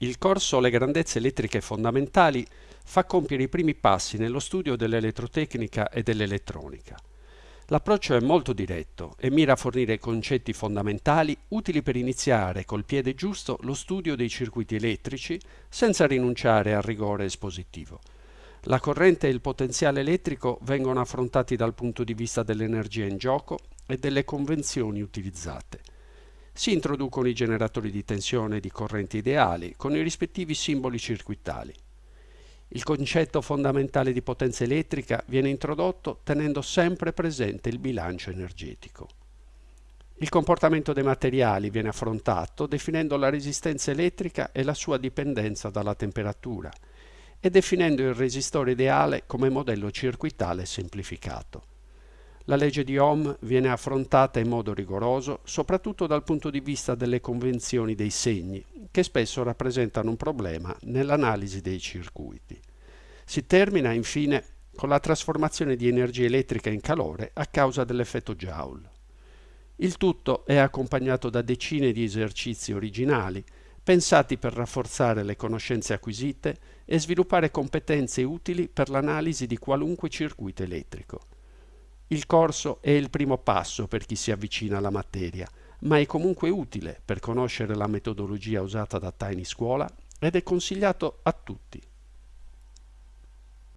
Il corso Le grandezze elettriche fondamentali fa compiere i primi passi nello studio dell'elettrotecnica e dell'elettronica. L'approccio è molto diretto e mira a fornire concetti fondamentali utili per iniziare col piede giusto lo studio dei circuiti elettrici senza rinunciare al rigore espositivo. La corrente e il potenziale elettrico vengono affrontati dal punto di vista dell'energia in gioco e delle convenzioni utilizzate. Si introducono i generatori di tensione e di correnti ideali con i rispettivi simboli circuitali. Il concetto fondamentale di potenza elettrica viene introdotto tenendo sempre presente il bilancio energetico. Il comportamento dei materiali viene affrontato definendo la resistenza elettrica e la sua dipendenza dalla temperatura e definendo il resistore ideale come modello circuitale semplificato. La legge di Ohm viene affrontata in modo rigoroso, soprattutto dal punto di vista delle convenzioni dei segni, che spesso rappresentano un problema nell'analisi dei circuiti. Si termina infine con la trasformazione di energia elettrica in calore a causa dell'effetto Joule. Il tutto è accompagnato da decine di esercizi originali, pensati per rafforzare le conoscenze acquisite e sviluppare competenze utili per l'analisi di qualunque circuito elettrico. Il corso è il primo passo per chi si avvicina alla materia, ma è comunque utile per conoscere la metodologia usata da Tiny Scuola ed è consigliato a tutti.